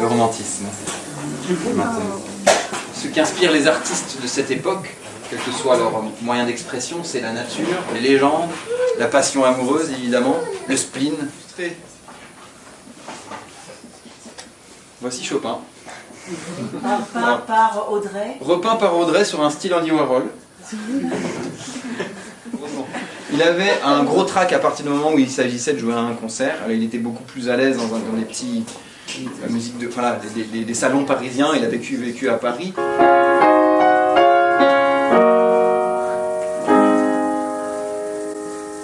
romantisme. Maintenant. Ce qui inspire les artistes de cette époque, quel que soit leur moyen d'expression, c'est la nature, les légendes, la passion amoureuse évidemment, le spleen. Voici Chopin. Repeint par Audrey. Repeint par Audrey sur un style Andy Warhol. Il avait un gros trac à partir du moment où il s'agissait de jouer à un concert. Alors, il était beaucoup plus à l'aise dans, un- dans les petits la musique de, voilà, des, salons parisiens. Il a vécu, vécu à Paris.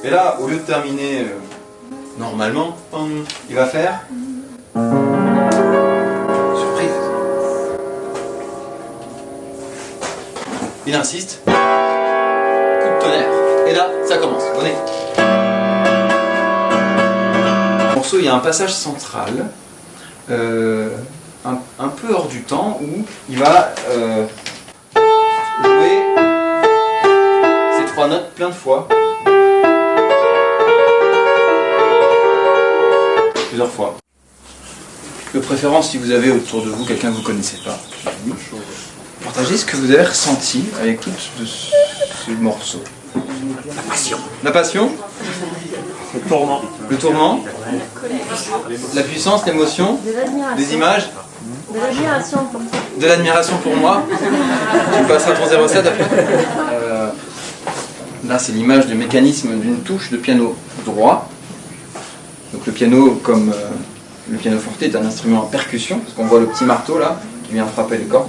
Et là, au lieu de terminer euh, normalement, il va faire surprise. Il insiste. Coup de tonnerre. Et là, ça commence. Venez. Morceau, il y a un passage central, euh, un, peu hors du temps, où il va euh, jouer ces trois notes plein de fois. Plusieurs fois. De préférence, si vous avez autour de vous quelqu'un que vous ne connaissez pas, partagez ce que vous avez ressenti à l'écoute de ce morceau. La passion. La passion? Le tourment. Le tourment La puissance, l'émotion. Des images De l'admiration pour toi. De l'admiration pour moi Tu passeras ton 07 après Euh, Là, c'est l'image du mécanisme d'une touche de piano droit. Donc le piano, comme euh, le piano forte, est un instrument à percussion, parce qu'on voit le petit marteau là, qui vient frapper les cordes.